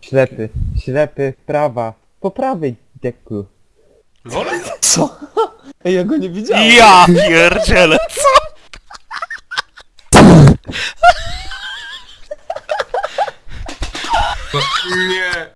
Ślepy, ślepy, prawa. Po prawej, deku Wolę? Co? Ej, ja go nie widziałem. Ja pierdzielę, co? Nie!